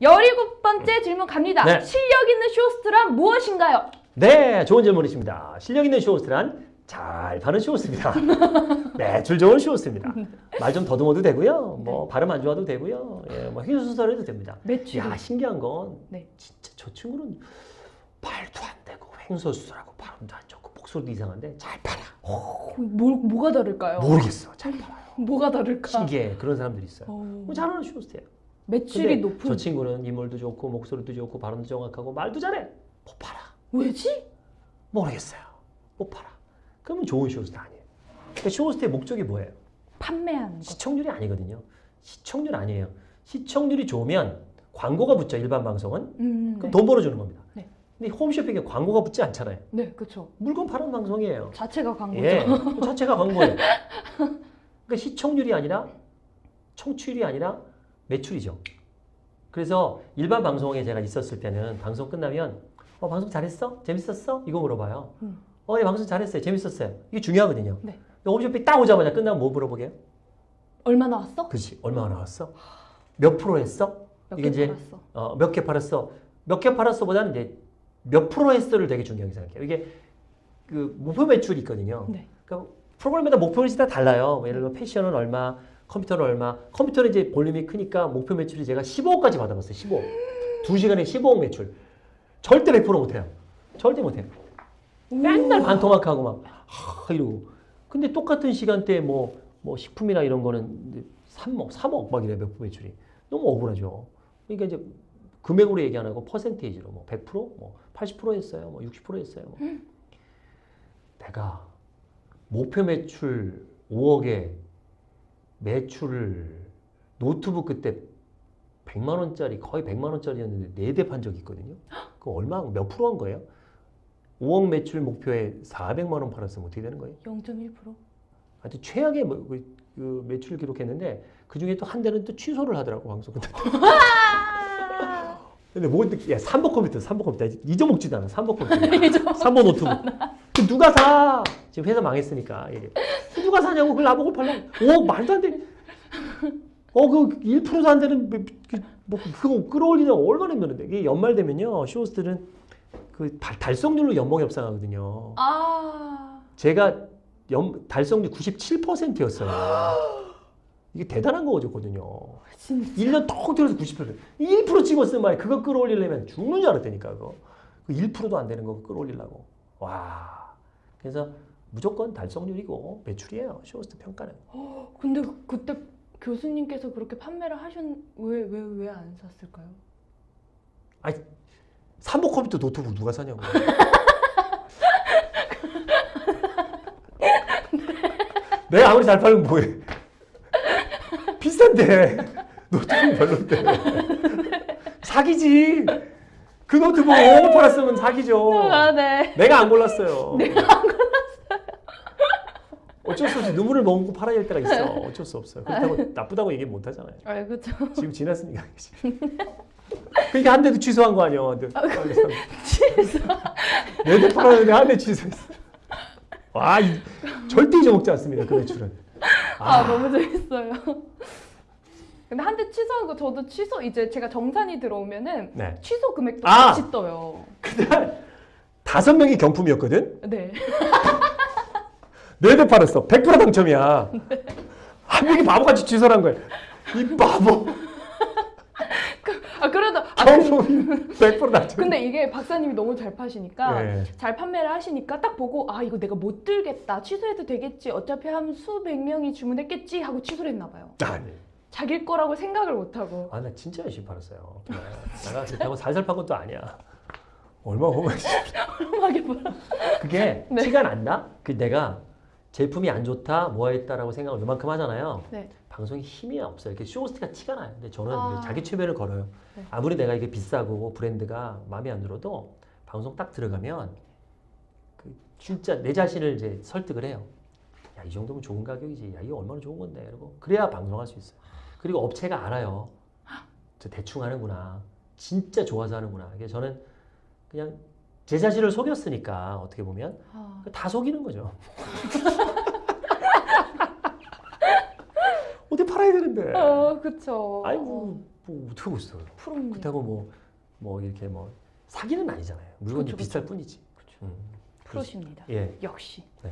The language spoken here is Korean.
17번째 질문 갑니다. 네. 실력 있는 쇼호스트란 무엇인가요? 네, 좋은 질문이십니다. 실력 있는 쇼호스트란 잘 파는 쇼호스트입니다. 매출 좋은 쇼호스트입니다. 말 좀 더듬어도 되고요. 뭐 발음 안 좋아도 되고요. 예, 뭐 횡설수설 해도 됩니다. 매출이. 야, 신기한 건 네. 진짜 저 친구는 말도 안 되고 횡설수설하고 발음도 안 좋고 목소리도 이상한데 잘 팔아. 뭐, 뭐가 다를까요? 모르겠어. 잘 팔아요. 뭐가 다를까? 신기해. 그런 사람들이 있어요. 어, 뭐 잘하는 쇼호스트예요. 매출이 높은. 저 친구는 인물도 좋고 목소리도 좋고 발음도 정확하고 말도 잘해. 못 팔아. 왜지? 모르겠어요. 못 팔아. 그러면 좋은 쇼호스트 아니에요. 그러니까 쇼호스트의 목적이 뭐예요? 판매하는 거. 시청률이 아니거든요. 시청률 아니에요. 시청률이 좋으면 광고가 붙죠. 일반 방송은. 음, 그럼 네. 돈 벌어주는 겁니다. 네. 근데 홈쇼핑에 광고가 붙지 않잖아요. 네, 그렇죠. 물건 파는 방송이에요. 자체가 광고죠. 예, 그 자체가 광고예요. 그러니까 시청률이 아니라 청취율이 아니라 매출이죠. 그래서 일반 방송에 제가 있었을 때는 방송 끝나면 어 방송 잘했어? 재밌었어? 이거 물어봐요. 음. 어, 예, 방송 잘했어요. 재밌었어요. 이게 중요하거든요. 네. 홈쇼핑 딱 오자마자 끝나면 뭐 물어보게요? 얼마 나왔어? 그렇지. 얼마나 나왔어? 몇 프로 했어? 몇 이게 개 이제 팔았어? 어, 몇 개 팔았어? 몇 개 팔았어 보다는 이제 몇 프로 했어를 되게 중요하게 생각해요. 이게 그 목표 매출이 있거든요. 네. 그러니까 프로그램마다 목표 매출이 다 달라요. 뭐 예를 들어 패션은 얼마, 컴퓨터는 얼마. 컴퓨터는 이제 볼륨이 크니까 목표 매출이 제가 15억까지 받아봤어요. 15억. 두 시간에 15억 매출. 절대 100% 못해요. 절대 못해요. 맨날 반토막하고 막 하, 이러고. 근데 똑같은 시간대에 뭐, 뭐 식품이나 이런 거는 이제 3억, 3억 막 이래 목표 매출이. 너무 억울하죠. 그러니까 이제 금액으로 얘기 안 하고 퍼센테이지로 뭐 100%, 뭐 80% 했어요. 뭐 60% 했어요. 뭐. 내가 목표 매출 5억에 매출을 노트북 그때 100만 원짜리 거의 100만 원짜리였는데 네대판 적이 있거든요. 그 얼마 몇 프로 한 거예요? 5억 매출 목표에 400만 원 팔았으면 어떻게 되는 거예요? 0.1%? 하여튼 최악의 뭐, 그, 그 매출 기록했는데 그 중에 또 한 대는 또 취소를 하더라고 방송. 근데 뭐 야, 3번 컴퓨터, 3번 컴퓨터 잊어먹지도 않아. 3번 컴퓨터. 3번 노트북. 그 누가 사? 지금 회사 망했으니까. 그 누가 사냐고 그걸 나보고 팔라고. 말도 안 돼. 어그 1%도 안 되는 뭐, 그, 뭐 그거 끌어올리냐 얼마나 힘드는데 이게 연말 되면요 쇼호스트들은 그 달- 달성률로 연봉이 협상하거든요. 아, 제가 연, 달성률 97%였어요. 이게 대단한 거거든요. 진짜. 1년 턱 들어서 90%. 1% 찍었으면 말이야. 그거 끌어올리려면 죽는 줄 알았다니까, 그거. 그 1%도 안 되는 거 끌어올리려고. 와. 그래서 무조건 달성률이고 매출이에요. 쇼호스트 평가는. 근데 그때 교수님께서 그렇게 판매를 하셨 왜 왜 왜 안 샀을까요? 삼보 컴퓨터 노트북 누가 사냐고. 내가 아무리 잘 팔면 뭐해. 비싼데. 노트북 별론데. 사기지. 그 노트북 5억 팔았으면 사기죠. 아, 네. 내가 안 골랐어요. 내가 안 골랐어요. 어쩔 수 없이 눈물을 머금고 팔아야 할 때가 있어. 어쩔 수 없어요. 그렇다고 나쁘다고 얘기 못 하잖아요. 아, 그렇죠. 지금 지났으니까. 그러니까 한 대도 취소한 거 아니야. 취소. 네대 팔았는데 한 대 취소했어. 와, 이, 절대 잊어먹지 않습니다. 그 매출은. 아, 너무 재밌어요. 근데 한 대 취소한 거 저도 취소 이제 제가 정산이 들어오면은 네. 취소 금액도 아! 같이 떠요. 그날 다섯 명이 경품이었거든. 네. 네대 팔았어. 100% 당첨이야. 한 명이 바보같이 취소한 거야. 이 바보. 아 그래도 아, 그, 경품이 100% 당첨. 근데 이게 박사님이 너무 잘 파시니까 네. 잘 판매를 하시니까 딱 보고 아 이거 내가 못 들겠다 취소해도 되겠지 어차피 한 수백 명이 주문했겠지 하고 취소를 했나 봐요. 아니. 자기일 거라고 생각을 못 하고. 아, 나 진짜 열심히 팔았어요. 내가 그렇다고 살살 판 것도 아니야. 얼마 보면 음악에 보라. 그게 네. 티가 난다? 그 내가 제품이 안 좋다, 뭐 했다라고 생각을 요만큼 하잖아요. 네. 방송에 힘이 없어요. 이렇게 쇼호스트가 티가 나요. 근데 저는 아. 자기 최면을 걸어요. 네. 아무리 내가 이게 비싸고 브랜드가 마음에 안 들어도 방송 딱 들어가면 그 진짜 내 자신을 이제 설득을 해요. 야, 이 정도면 좋은 가격이지. 야, 이거 얼마나 좋은 건데. 그리고 그래야 방송할 수 있어요. 그리고 업체가 알아요. 저 대충 하는구나. 진짜 좋아서 하는구나. 이게 저는 그냥 제 자신을 속였으니까 어떻게 보면 아, 다 속이는 거죠. 어디 팔아야 되는데. 어, 그쵸. 아이고 뭐 어떻게 하고 있어요? 프로님. 그렇다고 뭐, 뭐 이렇게 뭐 사기는 아니잖아요. 물건이 그쵸, 비쌀 뿐이지. 그쵸. 음, 프로십니다. 예. 역시. 네.